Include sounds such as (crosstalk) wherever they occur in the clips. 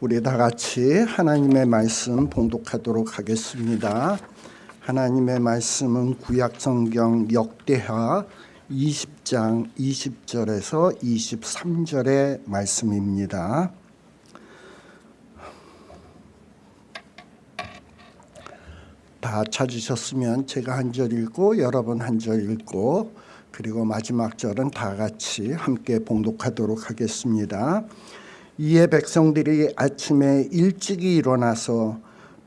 우리 다 같이 하나님의 말씀 봉독하도록 하겠습니다. 하나님의 말씀은 구약 성경 역대하 20장 20절에서 23절의 말씀입니다. 다 찾으셨으면 제가 한 절 읽고 여러분 한 절 읽고 그리고 마지막 절은 다 같이 함께 봉독하도록 하겠습니다. 이에 백성들이 아침에 일찍이 일어나서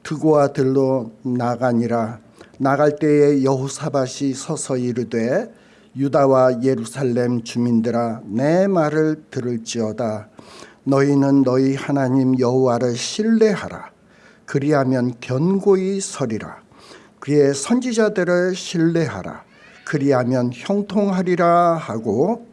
드고와 들로 나가니라. 나갈 때에 여호사밧이 서서 이르되 유다와 예루살렘 주민들아 내 말을 들을지어다. 너희는 너희 하나님 여호와를 신뢰하라. 그리하면 견고히 서리라. 그의 선지자들을 신뢰하라. 그리하면 형통하리라 하고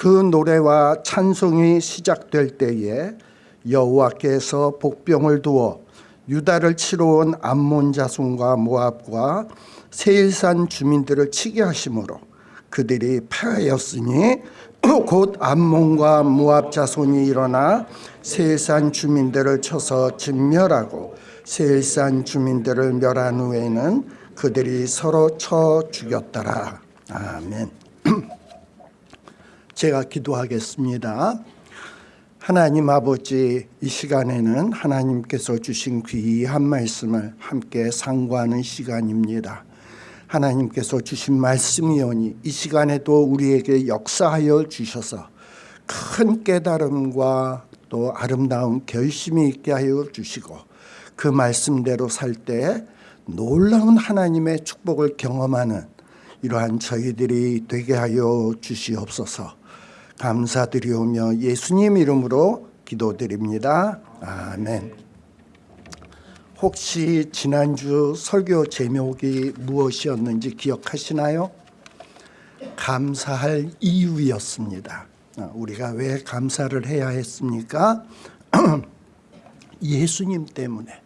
그 노래와 찬송이 시작될 때에 여호와께서 복병을 두어 유다를 치러 온 암몬 자손과 모압과 세일산 주민들을 치게 하심으로 그들이 패하였으니 (clears throat) 곧 암몬과 모압 자손이 일어나 세일산 주민들을 쳐서 진멸하고 세일산 주민들을 멸한 후에는 그들이 서로 쳐 죽였더라. 아멘. (clears throat) 제가 기도하겠습니다. 하나님 아버지 이 시간에는 하나님께서 주신 귀한 말씀을 함께 상고하는 시간입니다. 하나님께서 주신 말씀이오니 이 시간에도 우리에게 역사하여 주셔서 큰 깨달음과 또 아름다운 결심이 있게 하여 주시고 그 말씀대로 살 때 놀라운 하나님의 축복을 경험하는 이러한 저희들이 되게 하여 주시옵소서 감사드리오며 예수님 이름으로 기도드립니다. 아멘. 혹시 지난주 설교 제목이 무엇이었는지 기억하시나요? 감사할 이유였습니다. 우리가 왜 감사를 해야 했습니까? (clears throat) 예수님 때문에.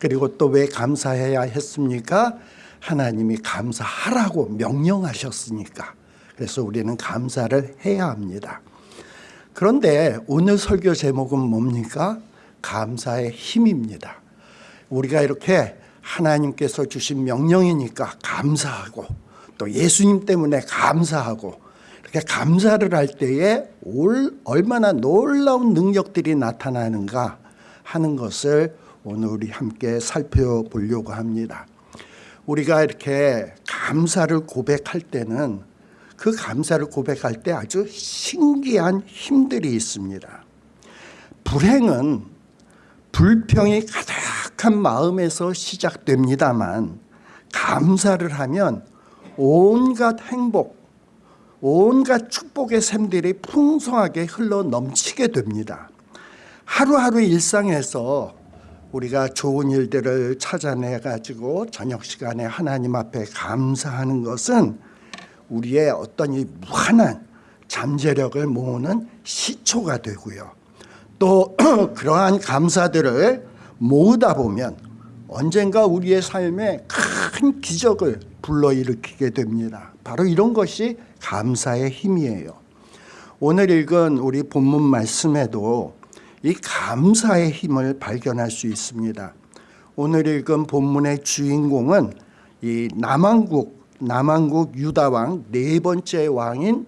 그리고 또 왜 감사해야 했습니까? 하나님이 감사하라고 명령하셨으니까. 그래서 우리는 감사를 해야 합니다. 그런데 오늘 설교 제목은 뭡니까? 감사의 힘입니다. 우리가 이렇게 하나님께서 주신 명령이니까 감사하고 또 예수님 때문에 감사하고 이렇게 감사를 할 때에 얼마나 놀라운 능력들이 나타나는가 하는 것을 오늘 우리 함께 살펴보려고 합니다. 우리가 이렇게 감사를 고백할 때는 그 감사를 고백할 때 아주 신기한 힘들이 있습니다. 불행은 불평이 가득한 마음에서 시작됩니다만 감사를 하면 온갖 행복, 온갖 축복의 샘들이 풍성하게 흘러 넘치게 됩니다. 하루하루 일상에서 우리가 좋은 일들을 찾아내 가지고 저녁 시간에 하나님 앞에 감사하는 것은 우리의 어떤 이 무한한 잠재력을 모으는 시초가 되고요. 또 (clears throat) 그러한 감사들을 모으다 보면 언젠가 우리의 삶에 큰 기적을 불러일으키게 됩니다. 바로 이런 것이 감사의 힘이에요. 오늘 읽은 우리 본문 말씀에도 이 감사의 힘을 발견할 수 있습니다. 오늘 읽은 본문의 주인공은 이 남왕국 남왕국 유다 왕 네 번째 왕인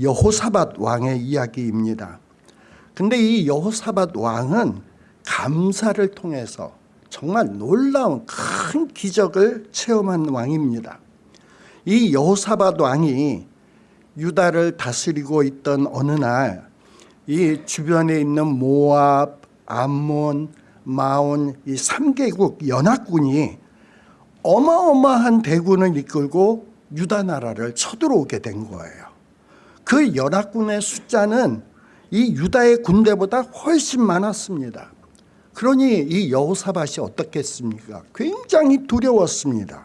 여호사밧 왕의 이야기입니다. 근데 이 여호사밧 왕은 감사를 통해서 정말 놀라운 큰 기적을 체험한 왕입니다. 이 여호사밧 왕이 유다를 다스리고 있던 어느 날 이 주변에 있는 모압, 암몬, 마온 이 3개국 연합군이 어마어마한 대군을 이끌고 유다 나라를 쳐들어오게 된 거예요. 그 연합군의 숫자는 이 유다의 군대보다 훨씬 많았습니다. 그러니 이 여호사밧이 어떻겠습니까? 굉장히 두려웠습니다.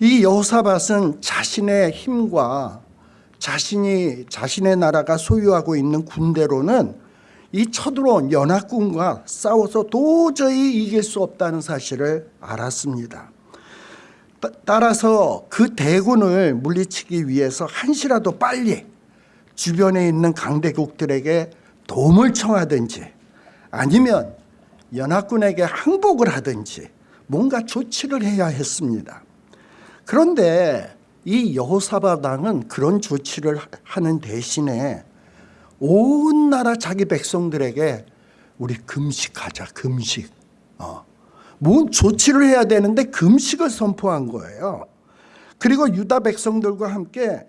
이 여호사밧은 자신의 힘과 자신이 자신의 나라가 소유하고 있는 군대로는 이 쳐들어온 연합군과 싸워서 도저히 이길 수 없다는 사실을 알았습니다. 따- 따라서 그 대군을 물리치기 위해서 한시라도 빨리 주변에 있는 강대국들에게 도움을 청하든지 아니면 연합군에게 항복을 하든지 뭔가 조치를 해야 했습니다. 그런데 이 여호사밧 왕은 그런 조치를 하는 대신에 온 나라 자기 백성들에게 우리 금식하자 금식 어. 뭔 조치를 해야 되는데 금식을 선포한 거예요 그리고 유다 백성들과 함께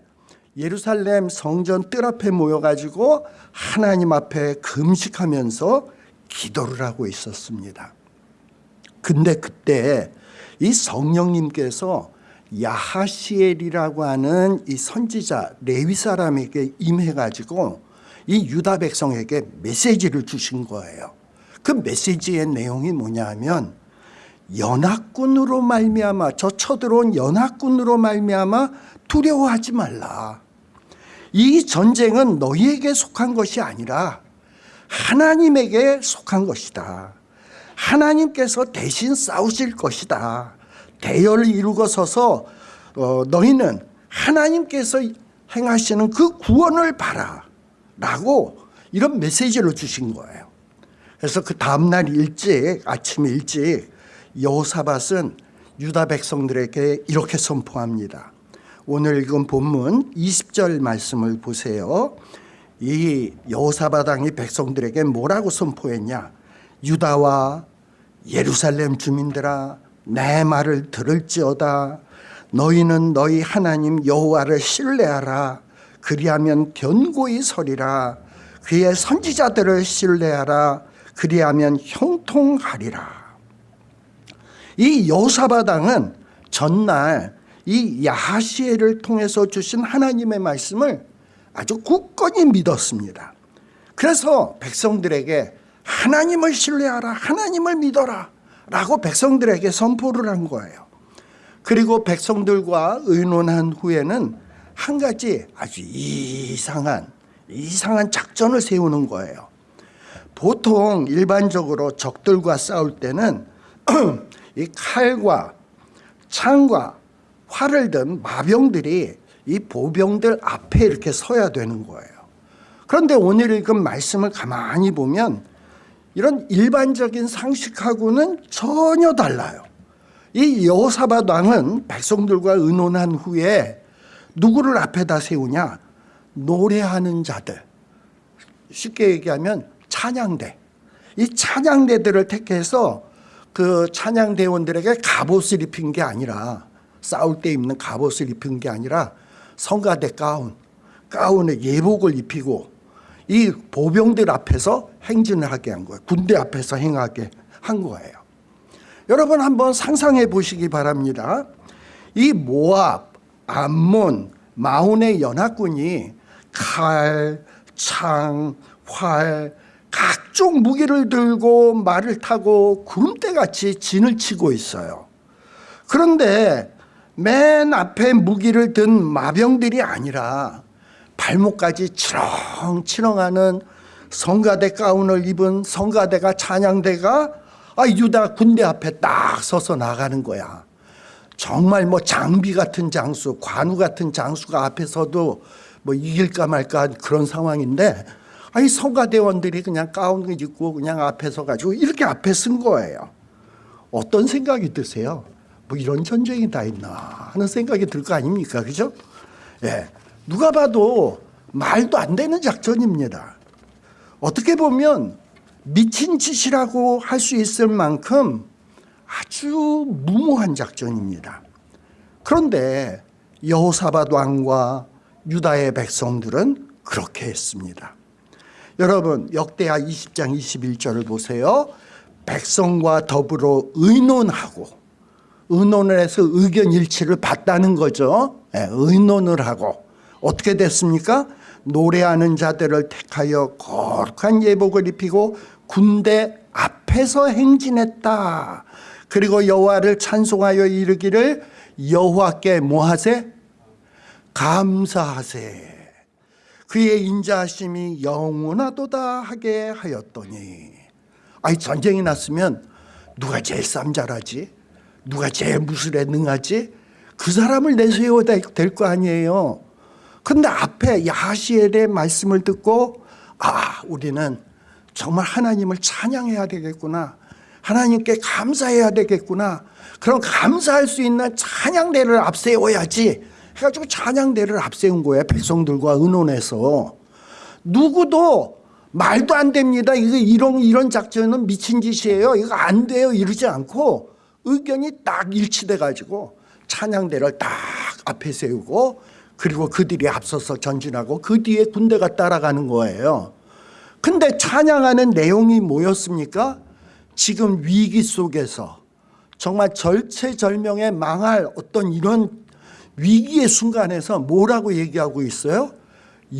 예루살렘 성전 뜰 앞에 모여가지고 하나님 앞에 금식하면서 기도를 하고 있었습니다 근데 그때 이 성령님께서 야하시엘이라고 하는 이 선지자 레위 사람에게 임해가지고 이 유다 백성에게 메시지를 주신 거예요. 그 메시지의 내용이 뭐냐 하면 연합군으로 말미암아 저 쳐들어온 연합군으로 말미암아 두려워하지 말라. 이 전쟁은 너희에게 속한 것이 아니라 하나님에게 속한 것이다. 하나님께서 대신 싸우실 것이다. 대열을 이루고 서서 어, 너희는 하나님께서 행하시는 그 구원을 봐라. 라고 이런 메시지를 주신 거예요. 그래서 그 다음날 일찍 아침 일찍 여호사밧은 유다 백성들에게 이렇게 선포합니다. 오늘 읽은 본문 20절 말씀을 보세요. 이 여호사밧 왕이 백성들에게 뭐라고 선포했냐? 유다와 예루살렘 주민들아 내 말을 들을지어다 너희는 너희 하나님 여호와를 신뢰하라 그리하면 견고히 서리라 그의 선지자들을 신뢰하라 그리하면 형통하리라 이 여사바당은 전날 이 야하시엘을 통해서 주신 하나님의 말씀을 아주 굳건히 믿었습니다. 그래서 백성들에게 하나님을 신뢰하라 하나님을 믿어라 라고 백성들에게 선포를 한 거예요. 그리고 백성들과 의논한 후에는 한 가지 아주 이상한 이상한 작전을 세우는 거예요. 보통 일반적으로 적들과 싸울 때는 (clears throat) 이 칼과 창과 활을 든 마병들이 이 보병들 앞에 이렇게 서야 되는 거예요 그런데 오늘 읽은 말씀을 가만히 보면 이런 일반적인 상식하고는 전혀 달라요. 이 여호사밧 왕은 백성들과 의논한 후에 누구를 앞에다 세우냐? 노래하는 자들. 쉽게 얘기하면 찬양대. 이 찬양대들을 택해서 그 찬양 대원들에게 갑옷을 입힌 게 아니라 싸울 때 입는 갑옷을 입힌 게 아니라 성가대 가운, 가운에 예복을 입히고 이 보병들 앞에서 행진을 하게 한 거예요. 군대 앞에서 행하게 한 거예요. 여러분 한번 상상해 보시기 바랍니다. 이 모압, 암몬, 마온의 연합군이 칼, 창, 활, 각종 무기를 들고 말을 타고 구름대같이 진을 치고 있어요. 그런데 맨 앞에 무기를 든 마병들이 아니라 발목까지 치렁치렁하는 성가대 가운을 입은 성가대가 찬양대가 아, 유다 군대 앞에 딱 서서 나가는 거야. 정말 뭐 장비 같은 장수, 관우 같은 장수가 앞에 서도 뭐 이길까 말까 그런 상황인데 아이 성가대원들이 그냥 가운 입고 그냥 앞에 서가지고 이렇게 앞에 쓴 거예요. 어떤 생각이 드세요? 뭐 이런 전쟁이 다 있나 하는 생각이 들 거 아닙니까? 그죠? 예. 누가 봐도 말도 안 되는 작전입니다. 어떻게 보면 미친 짓이라고 할 수 있을 만큼 아주 무모한 작전입니다. 그런데 여호사밧 왕과 유다의 백성들은 그렇게 했습니다. 여러분 역대하 20장 21절을 보세요. 백성과 더불어 의논하고 의논을 해서 의견 일치를 봤다는 거죠. 네, 의논을 하고 어떻게 됐습니까? 노래하는 자들을 택하여 거룩한 예복을 입히고 군대 앞에서 행진했다. 그리고 여호와를 찬송하여 이르기를 여호와께 뭐하세? 감사하세. 그의 인자하심이 영원하도다 하게 하였더니 아이 전쟁이 났으면 누가 제일 쌈 잘하지? 누가 제일 무술에 능하지? 그 사람을 내세워야 될 거 아니에요. 근데 앞에 야시엘의 말씀을 듣고 아 우리는 정말 하나님을 찬양해야 되겠구나. 하나님께 감사해야 되겠구나. 그럼 감사할 수 있는 찬양대를 앞세워야지. 해가지고 찬양대를 앞세운 거예요. 백성들과 의논해서. 누구도 말도 안 됩니다. 이거 이런, 이런 작전은 미친 짓이에요. 이거 안 돼요. 이러지 않고 의견이 딱 일치돼 가지고 찬양대를 딱 앞에 세우고 그리고 그들이 앞서서 전진하고 그 뒤에 군대가 따라가는 거예요. 근데 찬양하는 내용이 뭐였습니까? 지금 위기 속에서 정말 절체절명에 망할 어떤 이런 위기의 순간에서 뭐라고 얘기하고 있어요?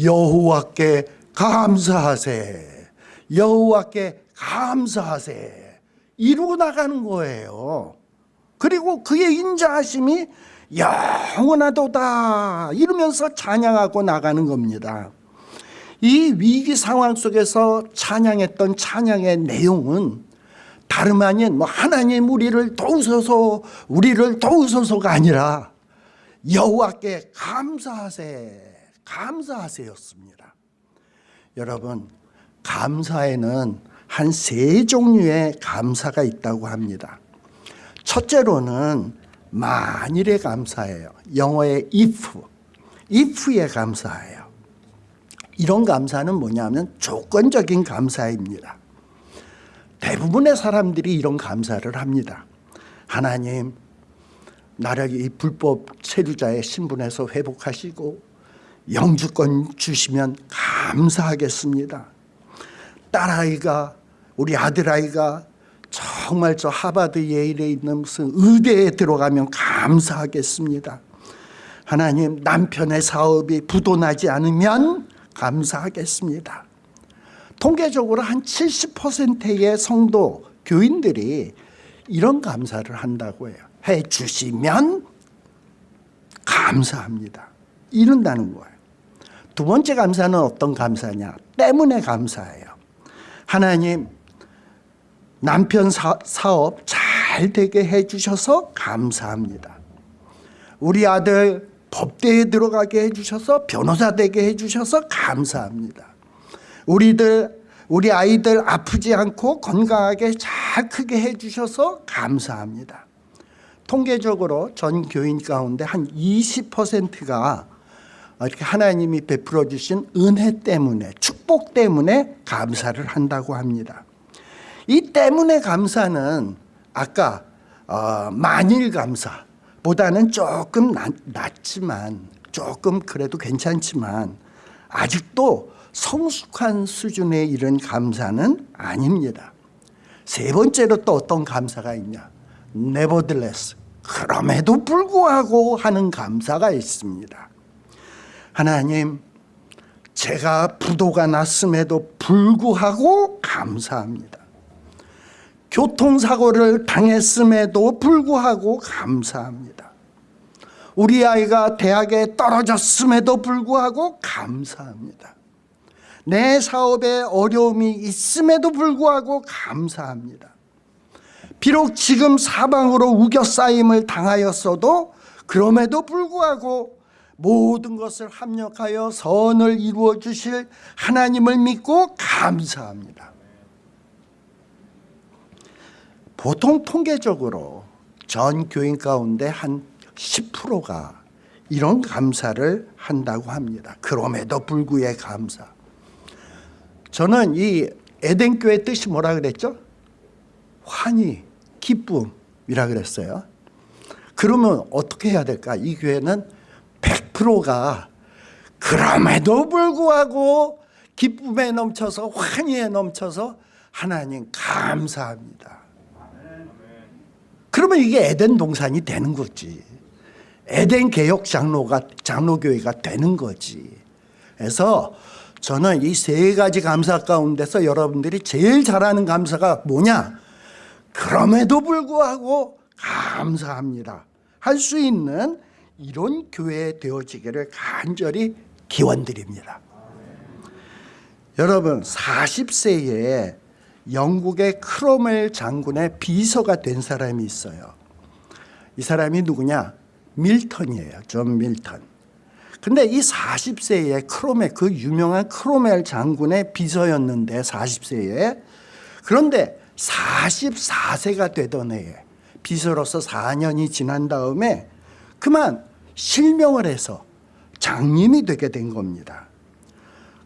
여호와께 감사하세. 여호와께 감사하세. 이루고 나가는 거예요. 그리고 그의 인자하심이 영원하도다 이러면서 찬양하고 나가는 겁니다. 이 위기 상황 속에서 찬양했던 찬양의 내용은 다름 아닌 뭐 하나님 우리를 도우소서 우리를 도우소서가 아니라 여호와께 감사하세 감사하세였습니다. 여러분 감사에는 한 세 종류의 감사가 있다고 합니다. 첫째로는 만일에 감사해요. 영어의 if, if에 감사해요. 이런 감사는 뭐냐면 조건적인 감사입니다. 대부분의 사람들이 이런 감사를 합니다. 하나님, 나를 이 불법 체류자의 신분에서 회복하시고 영주권 주시면 감사하겠습니다. 딸아이가 우리 아들아이가 정말 저 하버드 예일에 있는 무슨 의대에 들어가면 감사하겠습니다. 하나님 남편의 사업이 부도나지 않으면 감사하겠습니다. 통계적으로 한 70%의 성도 교인들이 이런 감사를 한다고 해요. 해 주시면 감사합니다. 이런다는 거예요. 두 번째 감사는 어떤 감사냐? 때문에 감사해요. 하나님 남편 사, 사업 잘 되게 해주셔서 감사합니다. 우리 아들 법대에 들어가게 해주셔서 변호사 되게 해주셔서 감사합니다. 우리들 우리 아이들 아프지 않고 건강하게 잘 크게 해주셔서 감사합니다. 통계적으로 전 교인 가운데 한 20%가 이렇게 하나님이 베풀어 주신 은혜 때문에 축복 때문에 감사를 한다고 합니다. 이 때문에 감사는 아까 어, 만일 감사보다는 조금 낮, 낮지만 조금 그래도 괜찮지만 아직도 성숙한 수준에 이른 감사는 아닙니다. 세 번째로 또 어떤 감사가 있냐? nevertheless 그럼에도 불구하고 하는 감사가 있습니다. 하나님 제가 부도가 났음에도 불구하고 감사합니다. 교통사고를 당했음에도 불구하고 감사합니다. 우리 아이가 대학에 떨어졌음에도 불구하고 감사합니다. 내 사업에 어려움이 있음에도 불구하고 감사합니다. 비록 지금 사방으로 우겨싸임을 당하였어도 그럼에도 불구하고 모든 것을 합력하여 선을 이루어 주실 하나님을 믿고 감사합니다. 보통 통계적으로 전 교인 가운데 한 10%가 이런 감사를 한다고 합니다. 그럼에도 불구의 감사. 저는 이 에덴교의 뜻이 뭐라 그랬죠? 환희, 기쁨이라 그랬어요. 그러면 어떻게 해야 될까? 이 교회는 100%가 그럼에도 불구하고 기쁨에 넘쳐서 환희에 넘쳐서 하나님 감사합니다. 그러면 이게 에덴 동산이 되는 거지. 에덴 개혁 장로가 장로교회가 되는 거지. 그래서 저는 이 세 가지 감사 가운데서 여러분들이 제일 잘하는 감사가 뭐냐? 그럼에도 불구하고 감사합니다. 할 수 있는 이런 교회 되어지기를 간절히 기원드립니다. 여러분 40세에 영국의 크로멜 장군의 비서가 된 사람이 있어요. 이 사람이 누구냐? 밀턴이에요. 존 밀턴. 근데 이 40세에 크로멜 그 유명한 크로멜 장군의 비서였는데 40세에 그런데 44세가 되던 해에 비서로서 4년이 지난 다음에 그만 실명을 해서 장님이 되게 된 겁니다.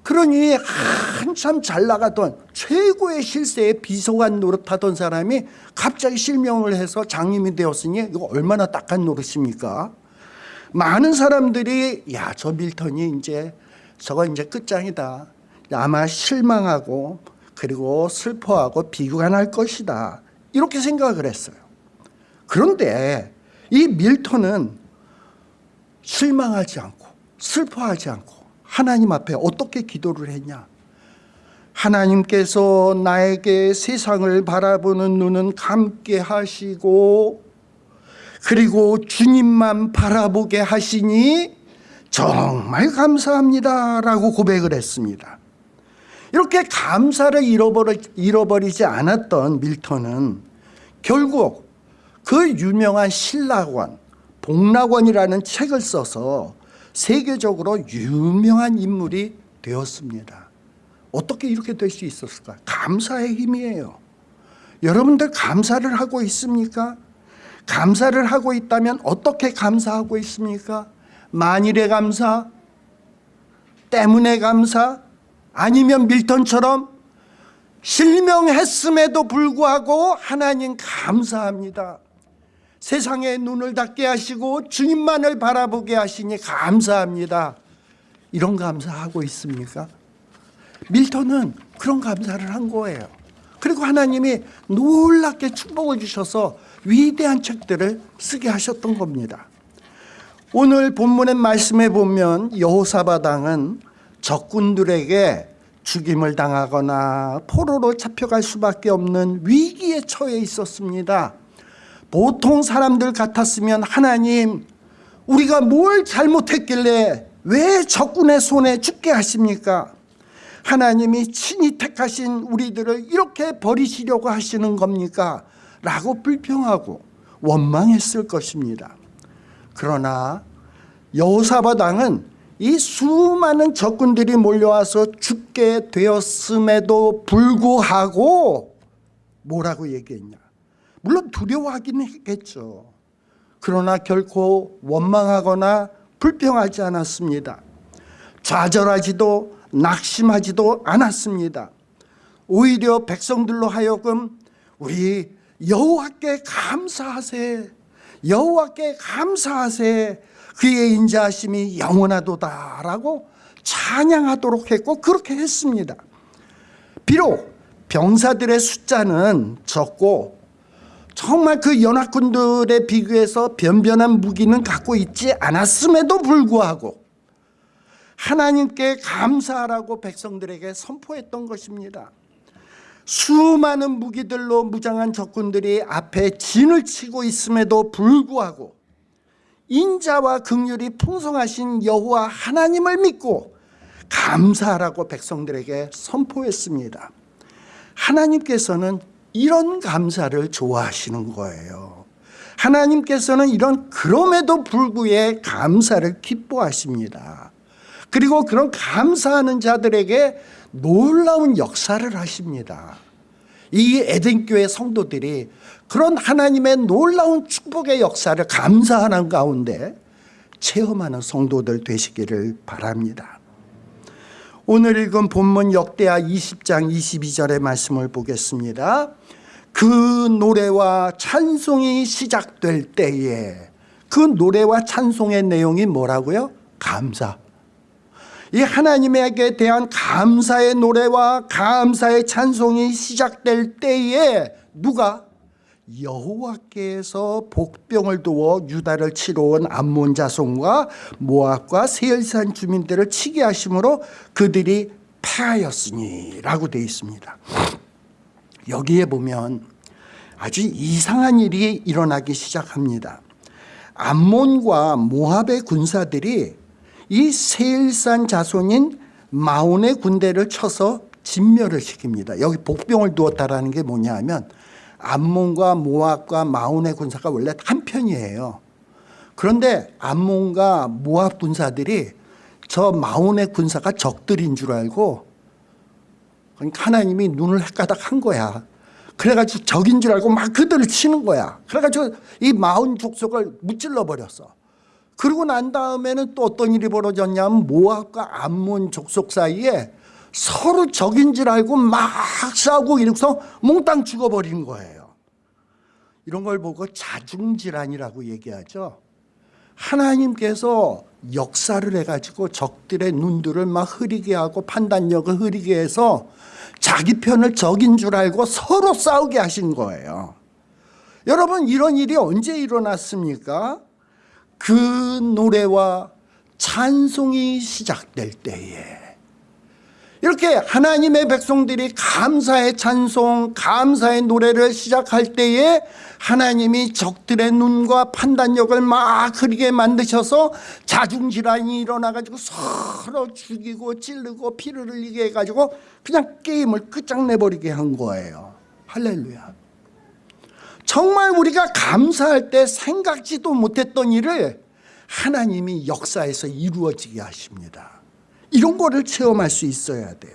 그러니 한참 잘 나가던 최고의 실세의 비서관 노릇하던 사람이 갑자기 실명을 해서 장님이 되었으니 이거 얼마나 딱한 노릇입니까? 많은 사람들이 야 저 밀턴이 이제 저거 이제 끝장이다. 아마 실망하고 그리고 슬퍼하고 비관할 것이다. 이렇게 생각을 했어요. 그런데 이 밀턴은 실망하지 않고 슬퍼하지 않고 하나님 앞에 어떻게 기도를 했냐? 하나님께서 나에게 세상을 바라보는 눈은 감게 하시고 그리고 주님만 바라보게 하시니 정말 감사합니다 라고 고백을 했습니다 이렇게 감사를 잃어버리, 잃어버리지 않았던 밀턴은 결국 그 유명한 신라권 복락원이라는 책을 써서 세계적으로 유명한 인물이 되었습니다 어떻게 이렇게 될 수 있었을까 감사의 힘이에요 여러분들 감사를 하고 있습니까? 감사를 하고 있다면 어떻게 감사하고 있습니까? 만일의 감사, 때문에 감사, 아니면 밀턴처럼 실명했음에도 불구하고 하나님 감사합니다. 세상의 눈을 닫게 하시고 주님만을 바라보게 하시니 감사합니다. 이런 감사하고 있습니까? 밀턴은 그런 감사를 한 거예요. 그리고 하나님이 놀랍게 축복을 주셔서 위대한 책들을 쓰게 하셨던 겁니다. 오늘 본문의 말씀에 보면 여호사바당은 적군들에게 죽임을 당하거나 포로로 잡혀갈 수밖에 없는 위기에 처해 있었습니다. 보통 사람들 같았으면 하나님 우리가 뭘 잘못했길래 왜 적군의 손에 죽게 하십니까? 하나님이 친히 택하신 우리들을 이렇게 버리시려고 하시는 겁니까? 라고 불평하고 원망했을 것입니다. 그러나 여호사밧 왕은 이 수많은 적군들이 몰려와서 죽게 되었음에도 불구하고 뭐라고 얘기했냐? 물론 두려워하긴 했겠죠. 그러나 결코 원망하거나 불평하지 않았습니다. 좌절하지도 낙심하지도 않았습니다. 오히려 백성들로 하여금 우리 여호와께 감사하세 여호와께 감사하세 그의 인자하심이 영원하도다라고 찬양하도록 했고 그렇게 했습니다. 비록 병사들의 숫자는 적고 정말 그 연합군들에 비교해서 변변한 무기는 갖고 있지 않았음에도 불구하고 하나님께 감사하라고 백성들에게 선포했던 것입니다. 수많은 무기들로 무장한 적군들이 앞에 진을 치고 있음에도 불구하고 인자와 극률이 풍성하신 여호와 하나님을 믿고 감사하라고 백성들에게 선포했습니다. 하나님께서는 이런 감사를 좋아하시는 거예요. 하나님께서는 이런 그럼에도 불구에 감사를 기뻐하십니다. 그리고 그런 감사하는 자들에게 놀라운 역사를 하십니다. 이 에덴교회 성도들이 그런 하나님의 놀라운 축복의 역사를 감사하는 가운데 체험하는 성도들 되시기를 바랍니다. 오늘 읽은 본문 역대하 20장 22절의 말씀을 보겠습니다. 그 노래와 찬송이 시작될 때에 그 노래와 찬송의 내용이 뭐라고요? 감사. 이 하나님에게 대한 감사의 노래와 감사의 찬송이 시작될 때에 누가 여호와께서 복병을 두어 유다를 치러 온 암몬 자손과 모압과 세일산 주민들을 치게 하심으로 그들이 패하였으니 라고 되어 있습니다 여기에 보면 아주 이상한 일이 일어나기 시작합니다 암몬과 모압의 군사들이 이 세일산 자손인 마온의 군대를 쳐서 진멸을 시킵니다. 여기 복병을 두었다라는 게 뭐냐 하면 암몬과 모압과 마온의 군사가 원래 한 편이에요. 그런데 암몬과 모압 군사들이 저 마온의 군사가 적들인 줄 알고 그러니까 하나님이 눈을 헷가닥 한 거야. 그래가지고 적인 줄 알고 막 그들을 치는 거야. 그래가지고 이 마온 족속을 무찔러 버렸어. 그러고 난 다음에는 또 어떤 일이 벌어졌냐면 모압과 암몬 족속 사이에 서로 적인 줄 알고 막 싸우고 이러고서 몽땅 죽어버린 거예요. 이런 걸 보고 자중질환이라고 얘기하죠. 하나님께서 역사를 해가지고 적들의 눈들을 막 흐리게 하고 판단력을 흐리게 해서 자기 편을 적인 줄 알고 서로 싸우게 하신 거예요. 여러분 이런 일이 언제 일어났습니까? 그 노래와 찬송이 시작될 때에 이렇게 하나님의 백성들이 감사의 찬송, 감사의 노래를 시작할 때에 하나님이 적들의 눈과 판단력을 막 흐리게 만드셔서 자중질환이 일어나가지고 서로 죽이고 찌르고 피를 흘리게 해가지고 그냥 게임을 끝장내버리게 한 거예요. 할렐루야. 정말 우리가 감사할 때 생각지도 못했던 일을 하나님이 역사에서 이루어지게 하십니다. 이런 거를 체험할 수 있어야 돼요.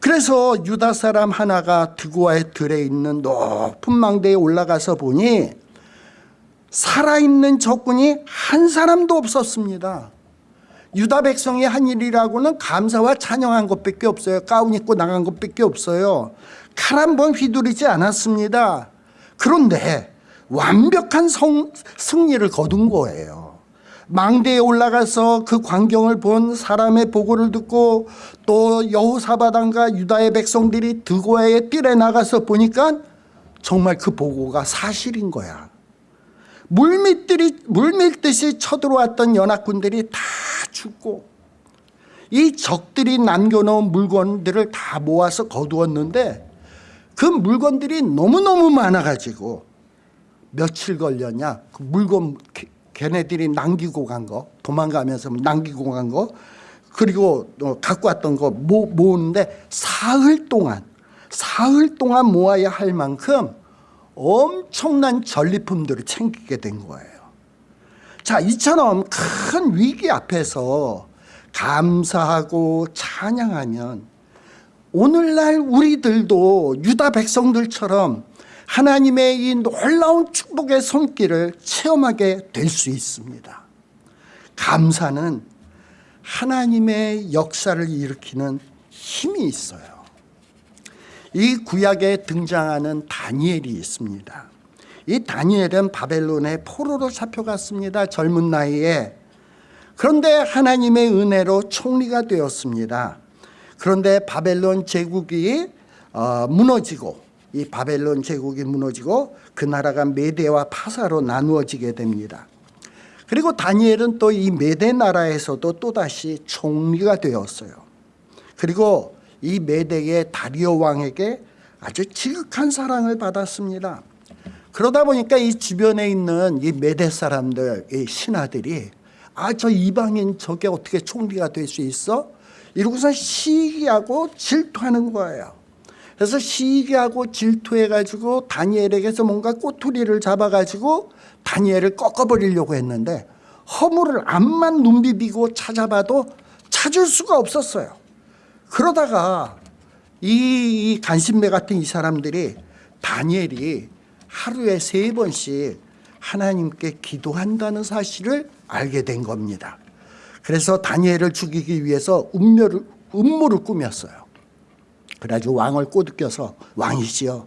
그래서 유다 사람 하나가 드고아의 들에 있는 높은 망대에 올라가서 보니 살아있는 적군이 한 사람도 없었습니다. 유다 백성이 한 일이라고는 감사와 찬양한 것밖에 없어요. 가운 입고 나간 것밖에 없어요. 칼 한 번 휘두르지 않았습니다. 그런데 완벽한 성, 승리를 거둔 거예요. 망대에 올라가서 그 광경을 본 사람의 보고를 듣고 또 여호사바단과 유다의 백성들이 드고아의 뜰에 나가서 보니까 정말 그 보고가 사실인 거야. 물밀들이 물밀듯이 쳐들어왔던 연합군들이 다 죽고 이 적들이 남겨놓은 물건들을 다 모아서 거두었는데 그 물건들이 너무너무 많아가지고 며칠 걸렸냐 그 물건 걔네들이 남기고 간 거 도망가면서 남기고 간 거 그리고 또 갖고 왔던 거 모, 모으는데 사흘 동안 사흘 동안 모아야 할 만큼 엄청난 전리품들을 챙기게 된 거예요. 자, 이처럼 큰 위기 앞에서 감사하고 찬양하면 오늘날 우리들도 유다 백성들처럼 하나님의 이 놀라운 축복의 손길을 체험하게 될 수 있습니다. 감사는 하나님의 역사를 일으키는 힘이 있어요. 이 구약에 등장하는 다니엘이 있습니다. 이 다니엘은 바벨론의 포로로 잡혀갔습니다. 젊은 나이에. 그런데 하나님의 은혜로 총리가 되었습니다. 그런데 바벨론 제국이 어, 무너지고 이 바벨론 제국이 무너지고 그 나라가 메대와 파사로 나누어지게 됩니다. 그리고 다니엘은 또 이 메대 나라에서도 또다시 총리가 되었어요. 그리고 이 메대의 다리오 왕에게 아주 지극한 사랑을 받았습니다. 그러다 보니까 이 주변에 있는 이 메대 사람들, 이 신하들이 아, 저 이방인 저게 어떻게 총리가 될 수 있어? 이러고서 시기하고 질투하는 거예요. 그래서 시기하고 질투해가지고 다니엘에게서 뭔가 꼬투리를 잡아가지고 다니엘을 꺾어버리려고 했는데 허물을 앞만 눈 비비고 찾아봐도 찾을 수가 없었어요. 그러다가 이 간신배 같은 이 사람들이 다니엘이 하루에 세 번씩 하나님께 기도한다는 사실을 알게 된 겁니다. 그래서 다니엘을 죽이기 위해서 음료를, 음모를 꾸몄어요. 그래가지고 왕을 꼬드겨서 왕이시여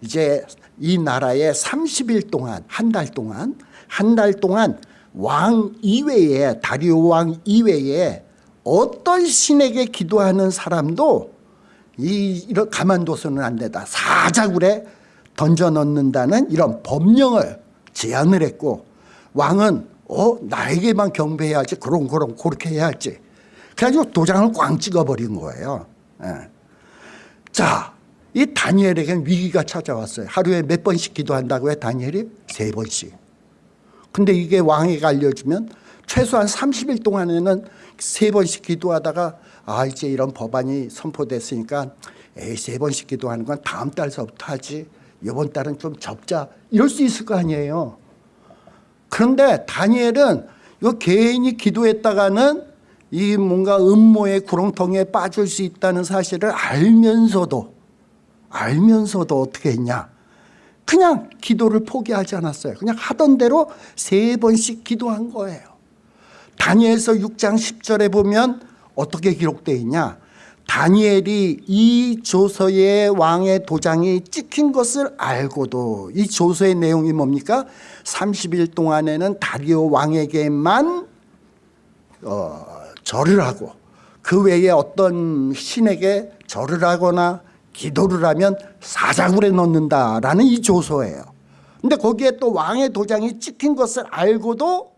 이제 이 나라에 30일 동안 한 달 동안 한 달 동안 왕 이외에 다리오 왕 이외에 어떤 신에게 기도하는 사람도 이 이런 가만둬서는 안 된다. 사자굴에 던져 넣는다는 이런 법령을 제안을 했고 왕은 어 나에게만 경배해야지 그럼 그럼 그렇게 해야지. 그래가지고 도장을 꽝 찍어버린 거예요. 예. 자, 이 다니엘에겐 위기가 찾아왔어요. 하루에 몇 번씩 기도한다고요? 다니엘이 세 번씩. 근데 이게 왕에게 알려주면 최소한 30일 동안에는 세 번씩 기도하다가 아 이제 이런 법안이 선포됐으니까 에이 세 번씩 기도하는 건 다음 달서부터 하지 이번 달은 좀 접자 이럴 수 있을 거 아니에요. 그런데 다니엘은 이거 개인이 기도했다가는 이 뭔가 음모의 구렁텅이에 빠질 수 있다는 사실을 알면서도 알면서도 어떻게 했냐? 그냥 기도를 포기하지 않았어요. 그냥 하던 대로 세 번씩 기도한 거예요. 다니엘서 6장 10절에 보면 어떻게 기록되어 있냐? 다니엘이 이 조서의 왕의 도장이 찍힌 것을 알고도 이 조서의 내용이 뭡니까? 30일 동안에는 다리오 왕에게만 어, 절을 하고 그 외에 어떤 신에게 절을 하거나 기도를 하면 사자굴에 넣는다라는 이 조서예요. 근데 거기에 또 왕의 도장이 찍힌 것을 알고도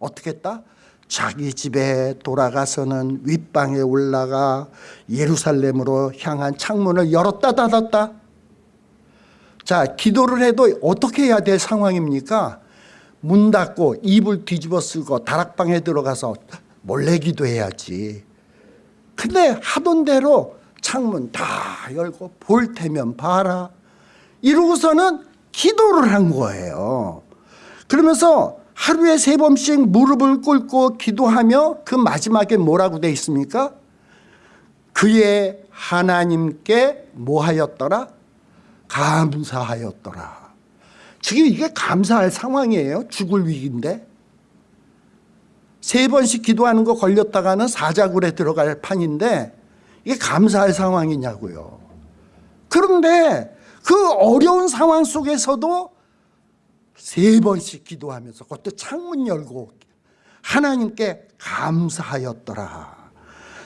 어떻게 했다? 자기 집에 돌아가서는 윗방에 올라가 예루살렘으로 향한 창문을 열었다 닫았다. 자, 기도를 해도 어떻게 해야 될 상황입니까? 문 닫고 이불 뒤집어 쓰고 다락방에 들어가서 몰래 기도해야지. 근데 하던 대로 창문 다 열고 볼 테면 봐라. 이러고서는 기도를 한 거예요. 그러면서 하루에 세 번씩 무릎을 꿇고 기도하며 그 마지막에 뭐라고 돼 있습니까? 그의 하나님께 뭐 하였더라? 감사하였더라. 지금 이게 감사할 상황이에요. 죽을 위기인데. 세 번씩 기도하는 거 걸렸다가는 사자굴에 들어갈 판인데 이게 감사할 상황이냐고요. 그런데 그 어려운 상황 속에서도 세 번씩 기도하면서 그것도 창문 열고 하나님께 감사하였더라.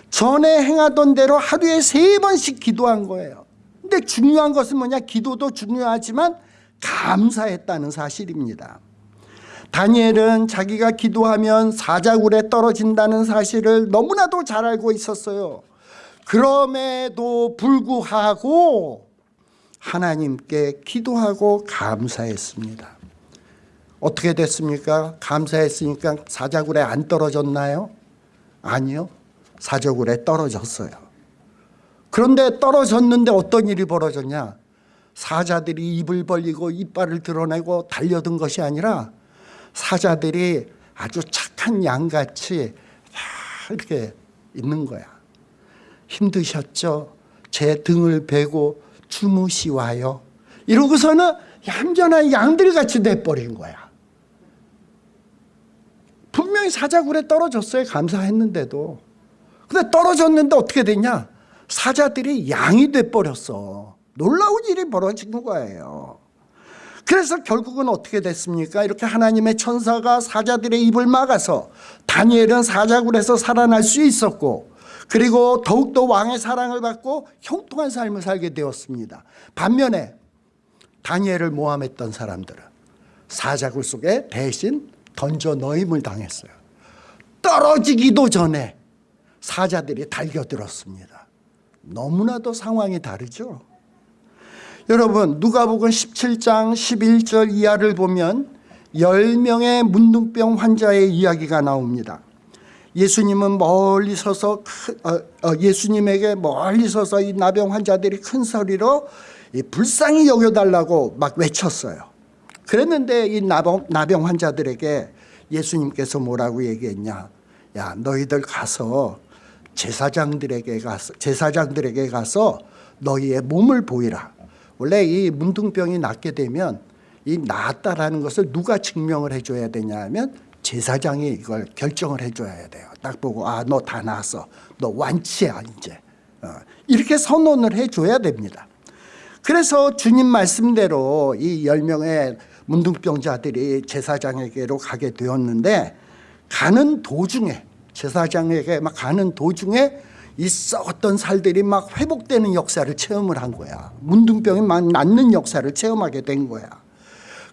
전에 행하던 대로 하루에 세 번씩 기도한 거예요. 근데 중요한 것은 뭐냐? 기도도 중요하지만 감사했다는 사실입니다. 다니엘은 자기가 기도하면 사자굴에 떨어진다는 사실을 너무나도 잘 알고 있었어요. 그럼에도 불구하고 하나님께 기도하고 감사했습니다. 어떻게 됐습니까? 감사했으니까 사자굴에 안 떨어졌나요? 아니요. 사자굴에 떨어졌어요. 그런데 떨어졌는데 어떤 일이 벌어졌냐? 사자들이 입을 벌리고 이빨을 드러내고 달려든 것이 아니라 사자들이 아주 착한 양같이 이렇게 있는 거야. 힘드셨죠? 제 등을 베고 주무시와요. 이러고서는 얌전한 양들같이 돼버린 거야. 분명히 사자굴에 떨어졌어요. 감사했는데도. 근데 떨어졌는데 어떻게 됐냐? 사자들이 양이 돼버렸어. 놀라운 일이 벌어진 거예요. 그래서 결국은 어떻게 됐습니까? 이렇게 하나님의 천사가 사자들의 입을 막아서 다니엘은 사자굴에서 살아날 수 있었고 그리고 더욱더 왕의 사랑을 받고 형통한 삶을 살게 되었습니다. 반면에 다니엘을 모함했던 사람들은 사자굴 속에 대신 던져 넣임을 당했어요. 떨어지기도 전에 사자들이 달겨들었습니다. 너무나도 상황이 다르죠. 여러분 누가복음 17장 11절 이하를 보면 10명의 문둥병 환자의 이야기가 나옵니다. 예수님은 멀리 서서 어, 어, 예수님에게 멀리 서서 이 나병 환자들이 큰 소리로 불쌍히 여겨달라고 막 외쳤어요. 그랬는데 이 나병, 나병 환자들에게 예수님께서 뭐라고 얘기했냐? 야 너희들 가서 제사장들에게 가서 제사장들에게 가서 너희의 몸을 보이라. 원래 이 문둥병이 낫게 되면 이 낫다라는 것을 누가 증명을 해줘야 되냐면 제사장이 이걸 결정을 해줘야 돼요. 딱 보고 아 너 다 나았어. 너 완치야 이제. 어, 이렇게 선언을 해줘야 됩니다. 그래서 주님 말씀대로 이 열명의 문둥병자들이 제사장에게로 가게 되었는데 가는 도중에 제사장에게 막 가는 도중에 이 썩었던 살들이 막 회복되는 역사를 체험을 한 거야. 문둥병이 막 낫는 역사를 체험하게 된 거야.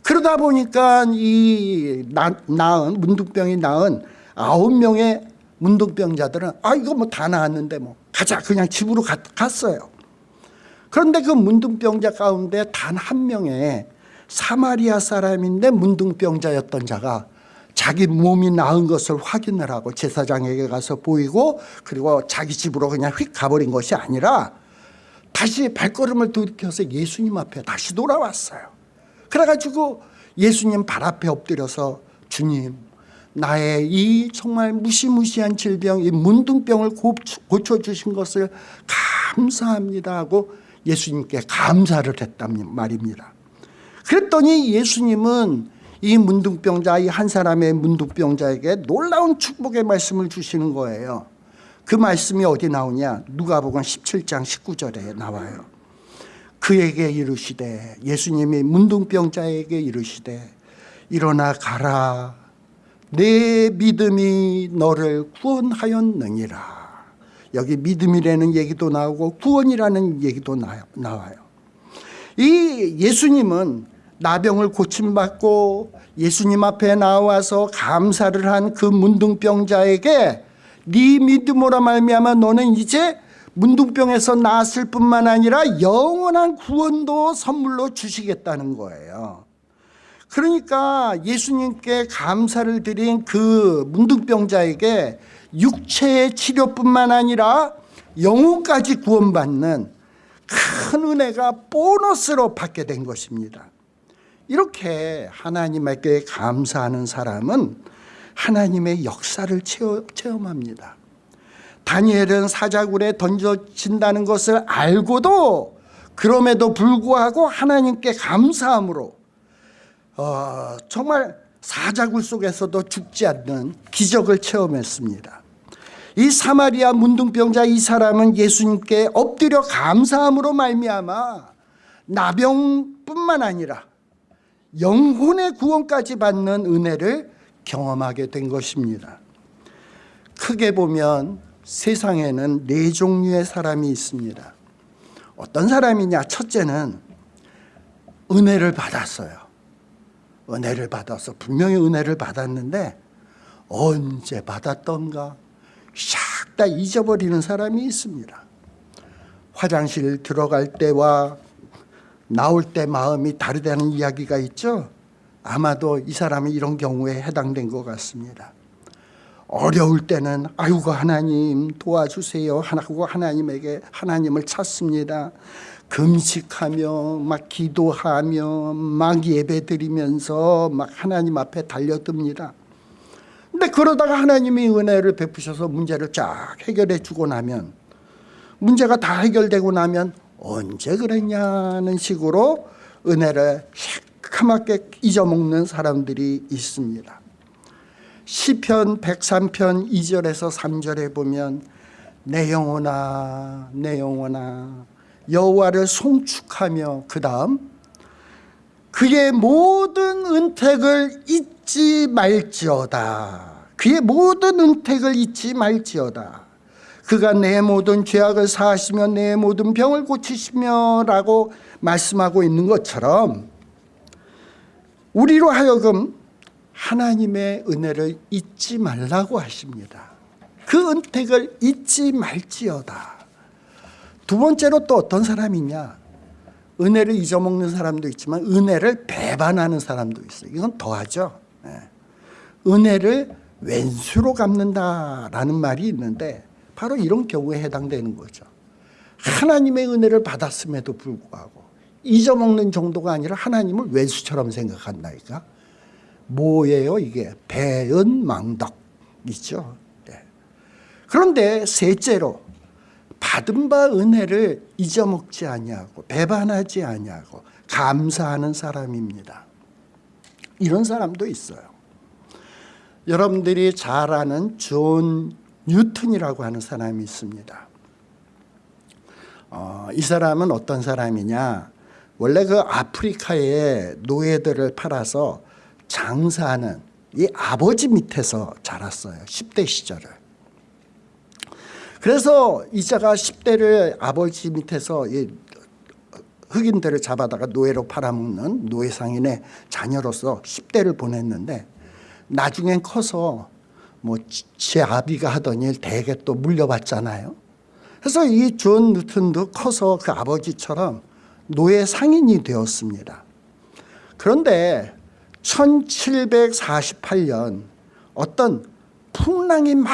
그러다 보니까 이 나, 나은 문둥병이 나은 아홉 명의 문둥병자들은 아 이거 뭐 다 나았는데 뭐 가자 그냥 집으로 가, 갔어요. 그런데 그 문둥병자 가운데 단 한 명의 사마리아 사람인데 문둥병자였던 자가 자기 몸이 나은 것을 확인을 하고 제사장에게 가서 보이고 그리고 자기 집으로 그냥 휙 가버린 것이 아니라 다시 발걸음을 돌이켜서 예수님 앞에 다시 돌아왔어요. 그래가지고 예수님 발 앞에 엎드려서 주님 나의 이 정말 무시무시한 질병 이 문둥병을 고쳐주신 것을 감사합니다 하고 예수님께 감사를 했단 말입니다. 그랬더니 예수님은 이 문둥병자 이 한 사람의 문둥병자에게 놀라운 축복의 말씀을 주시는 거예요. 그 말씀이 어디 나오냐 누가복음 17장 19절에 나와요. 그에게 이르시되 예수님이 문둥병자에게 이르시되 일어나 가라 내 믿음이 너를 구원하였느니라. 여기 믿음이라는 얘기도 나오고 구원이라는 얘기도 나와요. 이 예수님은 나병을 고침받고 예수님 앞에 나와서 감사를 한 그 문둥병자에게 네 믿음으로 말미암아 너는 이제 문둥병에서 나았을 뿐만 아니라 영원한 구원도 선물로 주시겠다는 거예요. 그러니까 예수님께 감사를 드린 그 문둥병자에게 육체의 치료뿐만 아니라 영혼까지 구원받는 큰 은혜가 보너스로 받게 된 것입니다. 이렇게 하나님에게 감사하는 사람은 하나님의 역사를 체험합니다. 다니엘은 사자굴에 던져진다는 것을 알고도 그럼에도 불구하고 하나님께 감사함으로 어, 정말 사자굴 속에서도 죽지 않는 기적을 체험했습니다. 이 사마리아 문둥병자 이 사람은 예수님께 엎드려 감사함으로 말미암아 나병뿐만 아니라 영혼의 구원까지 받는 은혜를 경험하게 된 것입니다. 크게 보면 세상에는 네 종류의 사람이 있습니다. 어떤 사람이냐? 첫째는 은혜를 받았어요. 은혜를 받아서 분명히 은혜를 받았는데 언제 받았던가 샥 다 잊어버리는 사람이 있습니다. 화장실 들어갈 때와 나올 때 마음이 다르다는 이야기가 있죠. 아마도 이 사람은 이런 경우에 해당된 것 같습니다. 어려울 때는 아이고 하나님 도와주세요 하고 하나님에게 하나님을 찾습니다. 금식하며 막 기도하며 막 예배드리면서 막 하나님 앞에 달려듭니다. 근데 그러다가 하나님이 은혜를 베푸셔서 문제를 쫙 해결해 주고 나면 문제가 다 해결되고 나면 언제 그랬냐는 식으로 은혜를 새카맣게 잊어먹는 사람들이 있습니다. 시편 103편 2절에서 3절에 보면 내 영혼아 내 영혼아 여호와를 송축하며 그 다음 그의 모든 은택을 잊지 말지어다 그의 모든 은택을 잊지 말지어다 그가 내 모든 죄악을 사하시며 내 모든 병을 고치시며 라고 말씀하고 있는 것처럼 우리로 하여금 하나님의 은혜를 잊지 말라고 하십니다. 그 은택을 잊지 말지어다. 두 번째로 또 어떤 사람이냐? 은혜를 잊어먹는 사람도 있지만 은혜를 배반하는 사람도 있어요. 이건 더하죠. 네. 은혜를 왼수로 갚는다라는 말이 있는데 바로 이런 경우에 해당되는 거죠 하나님의 은혜를 받았음에도 불구하고 잊어먹는 정도가 아니라 하나님을 왼수처럼 생각한다니까 뭐예요 이게 배은망덕이죠 네. 그런데 셋째로 받은 바 은혜를 잊어먹지 아니하고 배반하지 아니하고 감사하는 사람입니다. 이런 사람도 있어요. 여러분들이 잘 아는 존 뉴턴이라고 하는 사람이 있습니다. 어, 이 사람은 어떤 사람이냐 원래 그 아프리카에 노예들을 팔아서 장사하는 이 아버지 밑에서 자랐어요. 10대 시절을. 그래서 이자가 10대를 아버지 밑에서 흑인들을 잡아다가 노예로 팔아먹는 노예상인의 자녀로서 10대를 보냈는데 나중엔 커서 뭐 제 아비가 하던 일 대개 또 물려받잖아요. 그래서 이 존 뉴턴도 커서 그 아버지처럼 노예 상인이 되었습니다. 그런데 1748년 어떤 풍랑이 막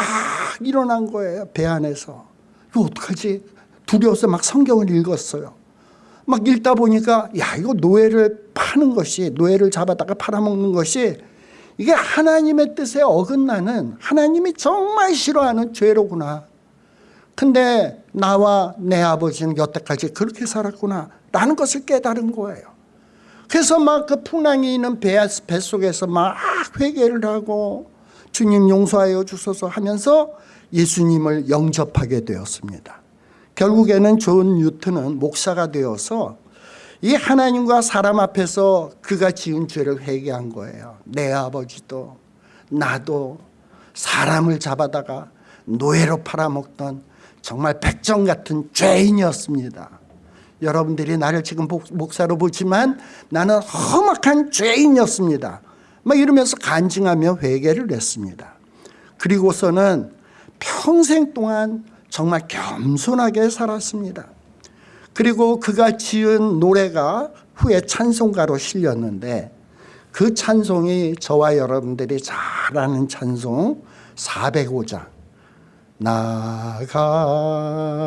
일어난 거예요. 배 안에서. 이거 어떡하지? 두려워서 막 성경을 읽었어요. 막 읽다 보니까 야 이거 노예를 파는 것이 노예를 잡아다가 팔아먹는 것이 이게 하나님의 뜻에 어긋나는 하나님이 정말 싫어하는 죄로구나. 근데 나와 내 아버지는 여태까지 그렇게 살았구나 라는 것을 깨달은 거예요. 그래서 막 그 풍랑이 있는 배, 뱃속에서 막 회개를 하고 주님 용서하여 주소서 하면서 예수님을 영접하게 되었습니다. 결국에는 존 뉴턴은 목사가 되어서 이 하나님과 사람 앞에서 그가 지은 죄를 회개한 거예요. 내 아버지도 나도 사람을 잡아다가 노예로 팔아먹던 정말 백정 같은 죄인이었습니다. 여러분들이 나를 지금 목사로 보지만 나는 험악한 죄인이었습니다. 막 이러면서 간증하며 회개를 했습니다. 그리고서는 평생 동안 정말 겸손하게 살았습니다. 그리고 그가 지은 노래가 후에 찬송가로 실렸는데 그 찬송이 저와 여러분들이 잘 아는 찬송 405장 나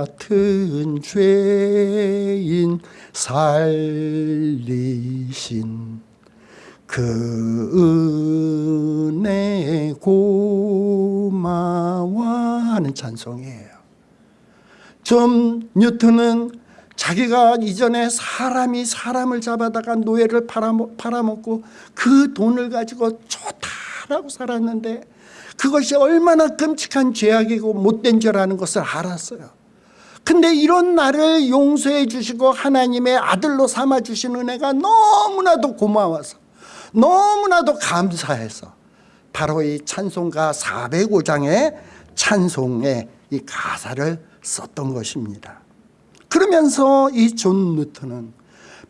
같은 죄인 살리신 그 은혜 고마워 하는 찬송이에요. 좀 뉴턴은 자기가 이전에 사람이 사람을 잡아다가 노예를 팔아먹 고 그 돈을 가지고 좋다라고 살았는데 그것이 얼마나 끔찍한 죄악이고 못된 죄라는 것을 알았어요. 근데 이런 나를 용서해 주시고 하나님의 아들로 삼아 주신 은혜가 너무나도 고마워서 너무나도 감사해서 바로 이 찬송가 405장의 찬송의 이 가사를 썼던 것입니다. 그러면서 이 존 뉴턴은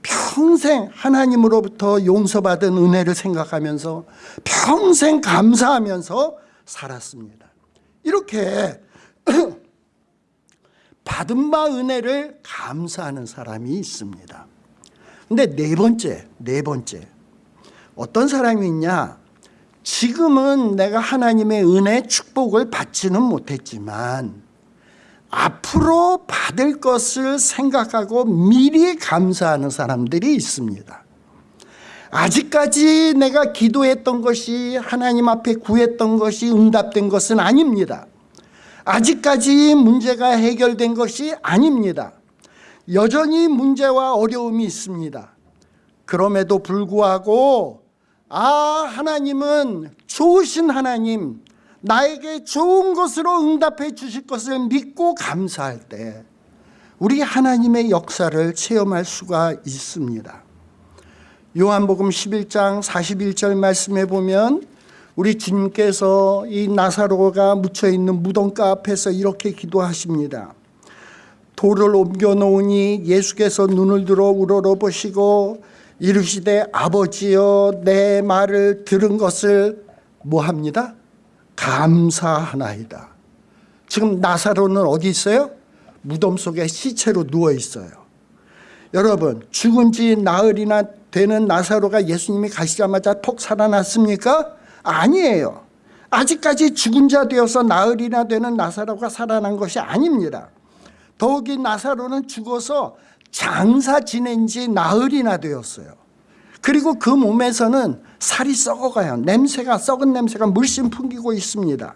평생 하나님으로부터 용서받은 은혜를 생각하면서 평생 감사하면서 살았습니다. 이렇게 (clears throat) 받은 바 은혜를 감사하는 사람이 있습니다. 근데 네 번째, 네 번째. 어떤 사람이 있냐? 지금은 내가 하나님의 은혜 축복을 받지는 못했지만 앞으로 받을 것을 생각하고 미리 감사하는 사람들이 있습니다. 아직까지 내가 기도했던 것이 하나님 앞에 구했던 것이 응답된 것은 아닙니다. 아직까지 문제가 해결된 것이 아닙니다. 여전히 문제와 어려움이 있습니다. 그럼에도 불구하고 아 하나님은 좋으신 하나님 나에게 좋은 것으로 응답해 주실 것을 믿고 감사할 때 우리 하나님의 역사를 체험할 수가 있습니다. 요한복음 11장 41절 말씀에 보면 우리 주님께서 이 나사로가 묻혀 있는 무덤가 앞에서 이렇게 기도하십니다. 돌을 옮겨 놓으니 예수께서 눈을 들어 우러러보시고 이르시되 아버지여 내 말을 들은 것을 뭐 합니다? 감사하나이다. 지금 나사로는 어디 있어요? 무덤 속에 시체로 누워 있어요. 여러분 죽은 지 나흘이나 되는 나사로가 예수님이 가시자마자 톡 살아났습니까? 아니에요. 아직까지 죽은 자 되어서 나흘이나 되는 나사로가 살아난 것이 아닙니다. 더욱이 나사로는 죽어서 장사 지낸 지 나흘이나 되었어요. 그리고 그 몸에서는 살이 썩어가요. 냄새가 썩은 냄새가 물씬 풍기고 있습니다.